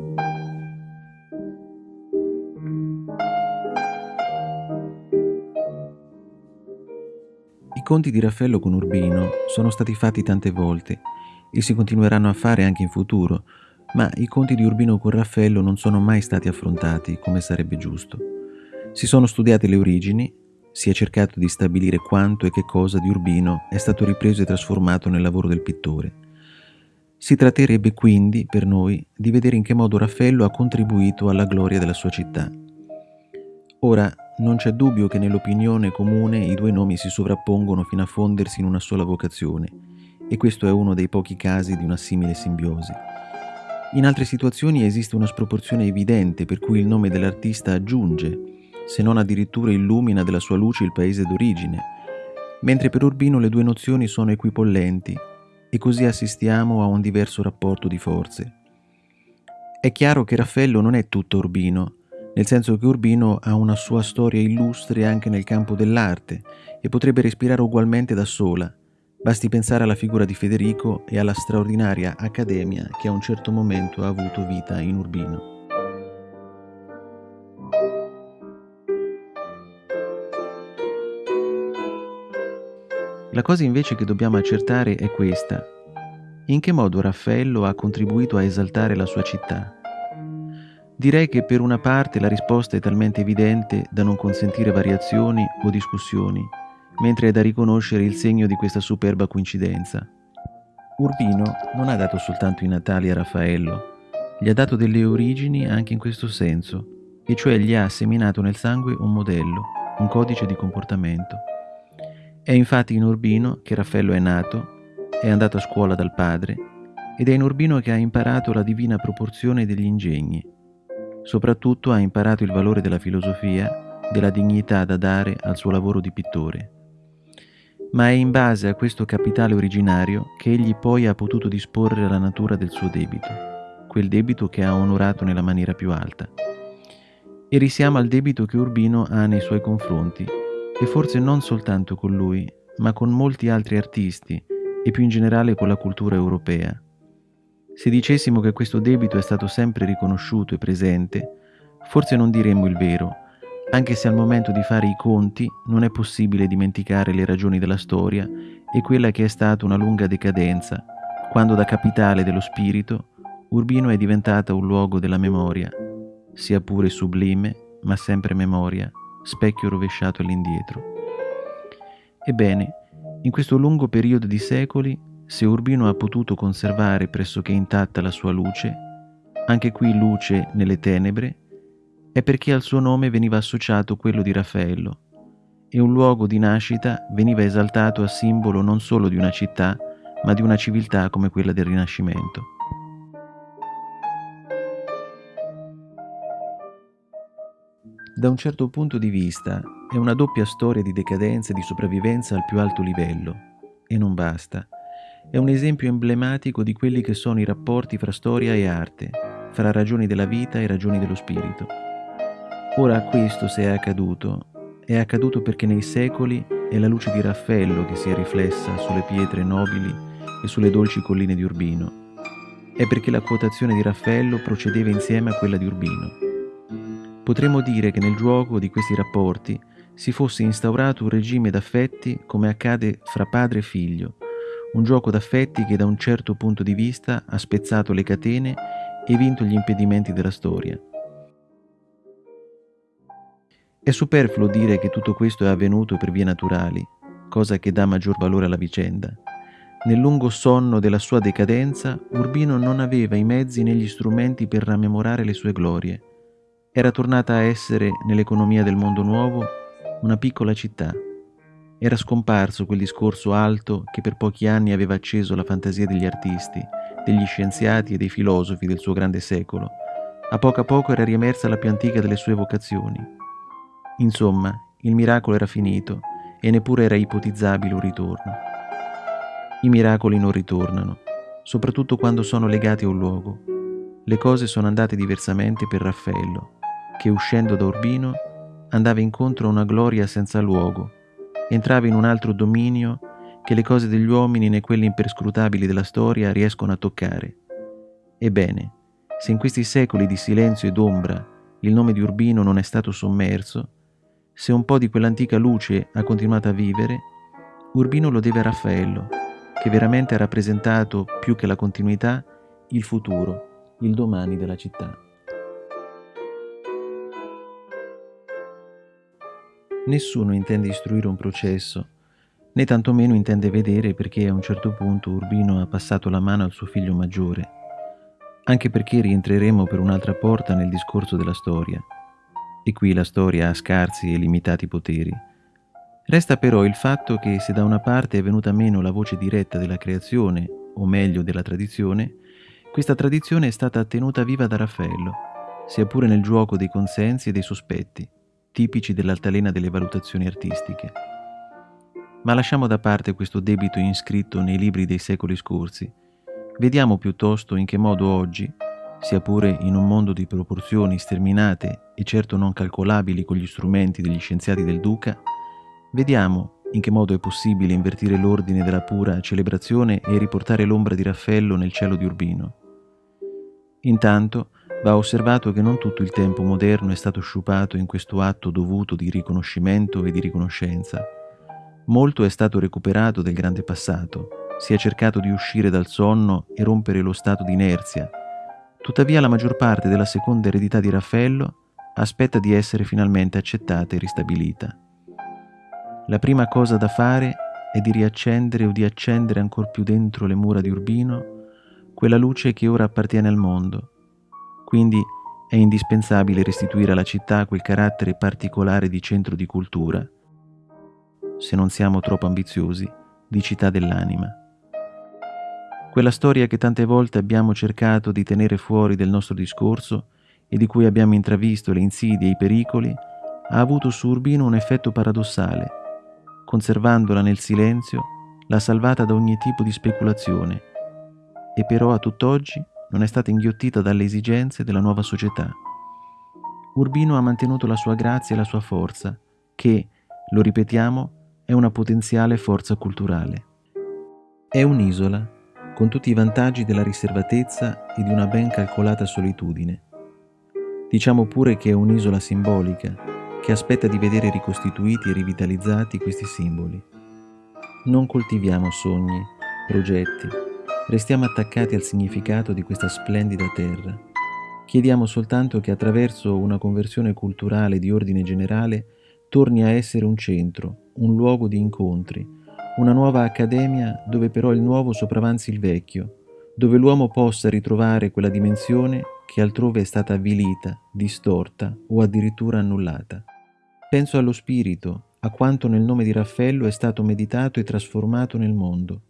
I conti di Raffaello con Urbino sono stati fatti tante volte e si continueranno a fare anche in futuro, ma i conti di Urbino con Raffaello non sono mai stati affrontati come sarebbe giusto. Si sono studiate le origini, si è cercato di stabilire quanto e che cosa di Urbino è stato ripreso e trasformato nel lavoro del pittore. Si tratterebbe quindi, per noi, di vedere in che modo Raffaello ha contribuito alla gloria della sua città. Ora, non c'è dubbio che nell'opinione comune i due nomi si sovrappongono fino a fondersi in una sola vocazione, e questo è uno dei pochi casi di una simile simbiosi. In altre situazioni esiste una sproporzione evidente per cui il nome dell'artista aggiunge, se non addirittura illumina della sua luce il paese d'origine, mentre per Urbino le due nozioni sono equipollenti e così assistiamo a un diverso rapporto di forze. È chiaro che Raffaello non è tutto Urbino, nel senso che Urbino ha una sua storia illustre anche nel campo dell'arte e potrebbe respirare ugualmente da sola. Basti pensare alla figura di Federico e alla straordinaria accademia che a un certo momento ha avuto vita in Urbino. La cosa invece che dobbiamo accertare è questa. In che modo Raffaello ha contribuito a esaltare la sua città? Direi che per una parte la risposta è talmente evidente da non consentire variazioni o discussioni, mentre è da riconoscere il segno di questa superba coincidenza. Urbino non ha dato soltanto i natali a Raffaello, gli ha dato delle origini anche in questo senso, e cioè gli ha seminato nel sangue un modello, un codice di comportamento. È infatti in Urbino che Raffaello è nato, è andato a scuola dal padre, ed è in Urbino che ha imparato la divina proporzione degli ingegni, Soprattutto ha imparato il valore della filosofia, della dignità da dare al suo lavoro di pittore. Ma è in base a questo capitale originario che egli poi ha potuto disporre la natura del suo debito, quel debito che ha onorato nella maniera più alta. E risiamo al debito che Urbino ha nei suoi confronti, e forse non soltanto con lui, ma con molti altri artisti e più in generale con la cultura europea. Se dicessimo che questo debito è stato sempre riconosciuto e presente, forse non diremmo il vero, anche se al momento di fare i conti non è possibile dimenticare le ragioni della storia e quella che è stata una lunga decadenza, quando da capitale dello spirito Urbino è diventata un luogo della memoria, sia pure sublime, ma sempre memoria, specchio rovesciato all'indietro. Ebbene, in questo lungo periodo di secoli se Urbino ha potuto conservare pressoché intatta la sua luce, anche qui luce nelle tenebre, è perché al suo nome veniva associato quello di Raffaello, e un luogo di nascita veniva esaltato a simbolo non solo di una città, ma di una civiltà come quella del Rinascimento. Da un certo punto di vista è una doppia storia di decadenza e di sopravvivenza al più alto livello, e non basta è un esempio emblematico di quelli che sono i rapporti fra storia e arte, fra ragioni della vita e ragioni dello spirito. Ora questo se è accaduto, è accaduto perché nei secoli è la luce di Raffaello che si è riflessa sulle pietre nobili e sulle dolci colline di Urbino. È perché la quotazione di Raffaello procedeva insieme a quella di Urbino. Potremmo dire che nel gioco di questi rapporti si fosse instaurato un regime d'affetti come accade fra padre e figlio, un gioco d'affetti che da un certo punto di vista ha spezzato le catene e vinto gli impedimenti della storia. È superfluo dire che tutto questo è avvenuto per vie naturali, cosa che dà maggior valore alla vicenda. Nel lungo sonno della sua decadenza, Urbino non aveva i mezzi né gli strumenti per rammemorare le sue glorie. Era tornata a essere, nell'economia del mondo nuovo, una piccola città era scomparso quel discorso alto che per pochi anni aveva acceso la fantasia degli artisti, degli scienziati e dei filosofi del suo grande secolo. A poco a poco era riemersa la più antica delle sue vocazioni. Insomma, il miracolo era finito e neppure era ipotizzabile un ritorno. I miracoli non ritornano, soprattutto quando sono legati a un luogo. Le cose sono andate diversamente per Raffaello, che uscendo da Urbino andava incontro a una gloria senza luogo, entrava in un altro dominio che le cose degli uomini né quelle imperscrutabili della storia riescono a toccare. Ebbene, se in questi secoli di silenzio ed ombra il nome di Urbino non è stato sommerso, se un po' di quell'antica luce ha continuato a vivere, Urbino lo deve a Raffaello, che veramente ha rappresentato più che la continuità il futuro, il domani della città. Nessuno intende istruire un processo, né tantomeno intende vedere perché a un certo punto Urbino ha passato la mano al suo figlio maggiore, anche perché rientreremo per un'altra porta nel discorso della storia. E qui la storia ha scarsi e limitati poteri. Resta però il fatto che se da una parte è venuta meno la voce diretta della creazione, o meglio della tradizione, questa tradizione è stata tenuta viva da Raffaello, sia pure nel gioco dei consensi e dei sospetti, tipici dell'altalena delle valutazioni artistiche. Ma lasciamo da parte questo debito inscritto nei libri dei secoli scorsi. Vediamo piuttosto in che modo oggi, sia pure in un mondo di proporzioni sterminate e certo non calcolabili con gli strumenti degli scienziati del Duca, vediamo in che modo è possibile invertire l'ordine della pura celebrazione e riportare l'ombra di Raffaello nel cielo di Urbino. Intanto va osservato che non tutto il tempo moderno è stato sciupato in questo atto dovuto di riconoscimento e di riconoscenza. Molto è stato recuperato del grande passato, si è cercato di uscire dal sonno e rompere lo stato di inerzia Tuttavia la maggior parte della seconda eredità di Raffaello aspetta di essere finalmente accettata e ristabilita. La prima cosa da fare è di riaccendere o di accendere ancor più dentro le mura di Urbino quella luce che ora appartiene al mondo. Quindi è indispensabile restituire alla città quel carattere particolare di centro di cultura, se non siamo troppo ambiziosi, di città dell'anima. Quella storia che tante volte abbiamo cercato di tenere fuori del nostro discorso e di cui abbiamo intravisto le insidie e i pericoli, ha avuto su Urbino un effetto paradossale. Conservandola nel silenzio, l'ha salvata da ogni tipo di speculazione e però a tutt'oggi non è stata inghiottita dalle esigenze della nuova società. Urbino ha mantenuto la sua grazia e la sua forza, che, lo ripetiamo, è una potenziale forza culturale. È un'isola con tutti i vantaggi della riservatezza e di una ben calcolata solitudine. Diciamo pure che è un'isola simbolica, che aspetta di vedere ricostituiti e rivitalizzati questi simboli. Non coltiviamo sogni, progetti, restiamo attaccati al significato di questa splendida terra. Chiediamo soltanto che attraverso una conversione culturale di ordine generale torni a essere un centro, un luogo di incontri, una nuova accademia dove però il nuovo sopravanzi il vecchio, dove l'uomo possa ritrovare quella dimensione che altrove è stata avvilita, distorta o addirittura annullata. Penso allo spirito, a quanto nel nome di Raffaello è stato meditato e trasformato nel mondo.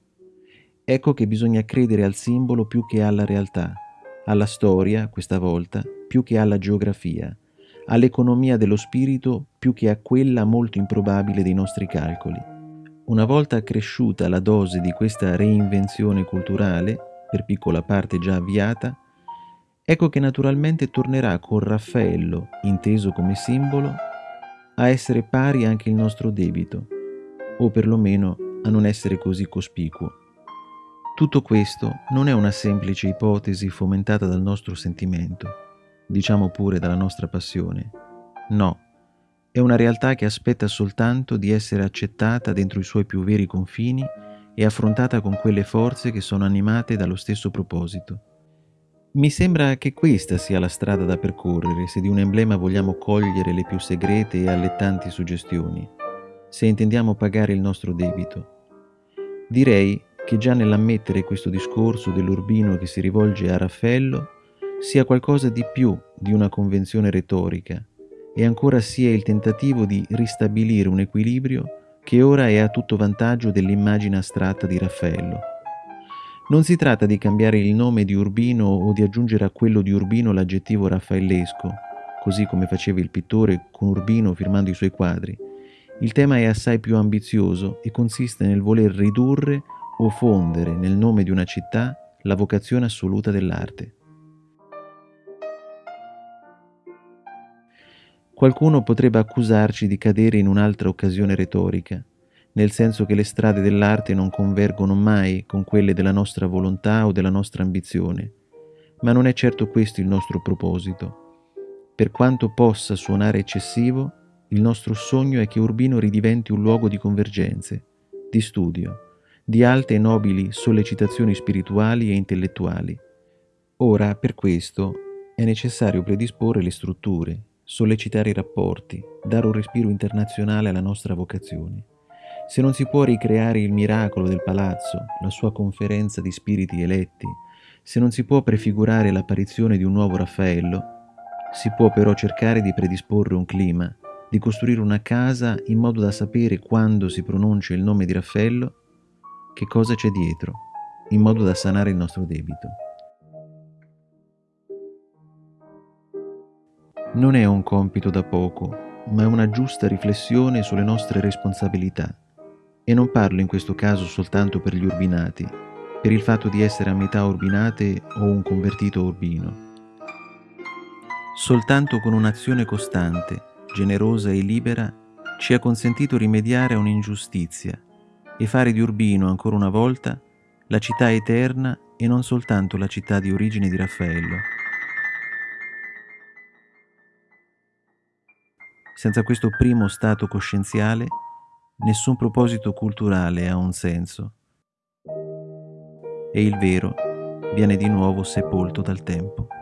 Ecco che bisogna credere al simbolo più che alla realtà, alla storia, questa volta, più che alla geografia, all'economia dello spirito più che a quella molto improbabile dei nostri calcoli. Una volta cresciuta la dose di questa reinvenzione culturale, per piccola parte già avviata, ecco che naturalmente tornerà con Raffaello, inteso come simbolo, a essere pari anche il nostro debito, o perlomeno a non essere così cospicuo. Tutto questo non è una semplice ipotesi fomentata dal nostro sentimento, diciamo pure dalla nostra passione. No, è una realtà che aspetta soltanto di essere accettata dentro i suoi più veri confini e affrontata con quelle forze che sono animate dallo stesso proposito. Mi sembra che questa sia la strada da percorrere se di un emblema vogliamo cogliere le più segrete e allettanti suggestioni, se intendiamo pagare il nostro debito. Direi che già nell'ammettere questo discorso dell'urbino che si rivolge a Raffaello sia qualcosa di più di una convenzione retorica, e ancora sia il tentativo di ristabilire un equilibrio che ora è a tutto vantaggio dell'immagine astratta di Raffaello. Non si tratta di cambiare il nome di Urbino o di aggiungere a quello di Urbino l'aggettivo raffaellesco, così come faceva il pittore con Urbino firmando i suoi quadri. Il tema è assai più ambizioso e consiste nel voler ridurre o fondere nel nome di una città la vocazione assoluta dell'arte. Qualcuno potrebbe accusarci di cadere in un'altra occasione retorica, nel senso che le strade dell'arte non convergono mai con quelle della nostra volontà o della nostra ambizione. Ma non è certo questo il nostro proposito. Per quanto possa suonare eccessivo, il nostro sogno è che Urbino ridiventi un luogo di convergenze, di studio, di alte e nobili sollecitazioni spirituali e intellettuali. Ora, per questo, è necessario predisporre le strutture, sollecitare i rapporti, dare un respiro internazionale alla nostra vocazione. Se non si può ricreare il miracolo del palazzo, la sua conferenza di spiriti eletti, se non si può prefigurare l'apparizione di un nuovo Raffaello, si può però cercare di predisporre un clima, di costruire una casa in modo da sapere quando si pronuncia il nome di Raffaello che cosa c'è dietro, in modo da sanare il nostro debito. Non è un compito da poco, ma è una giusta riflessione sulle nostre responsabilità. E non parlo in questo caso soltanto per gli urbinati, per il fatto di essere a metà urbinate o un convertito urbino. Soltanto con un'azione costante, generosa e libera, ci ha consentito rimediare a un'ingiustizia e fare di Urbino ancora una volta la città eterna e non soltanto la città di origine di Raffaello. Senza questo primo stato coscienziale, nessun proposito culturale ha un senso e il vero viene di nuovo sepolto dal tempo.